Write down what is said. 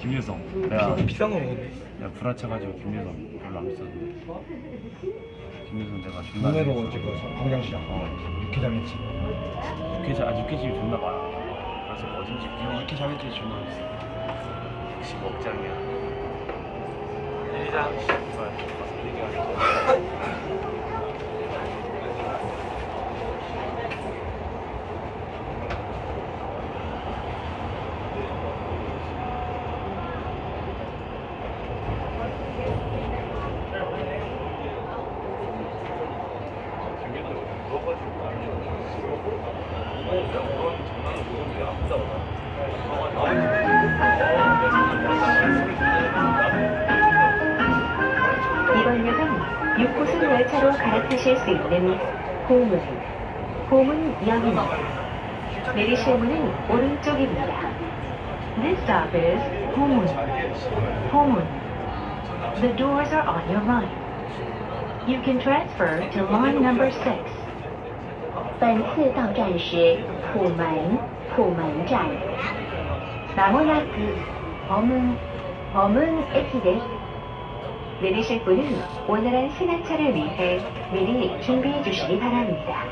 김유성. 내가 비싼 거 먹었네. 내가 불화쳐가지고 김유성 별로 안 비쌌는데. 김유성 내가 존나. 동네로 지금 광장시장 육회장 했지. 육회집 아 육회집이 존나 많아. 그래서 어딘지. 육회장 했지 존나 했어. 역시 먹장이야. 일장 이번 역은 6호선 열차로 갈아타실 수 있는 호문, 호문역입니다. 내리실 문은 오른쪽입니다. This stop is 호문, 호문. The doors are on your right. You can transfer to line number 6. 本次到站是浦门，浦门站。まもなく、ホムン、ホムン駅です。 내리실 분은 오늘한 승하차를 위해 미리 준비해 주시기 바랍니다.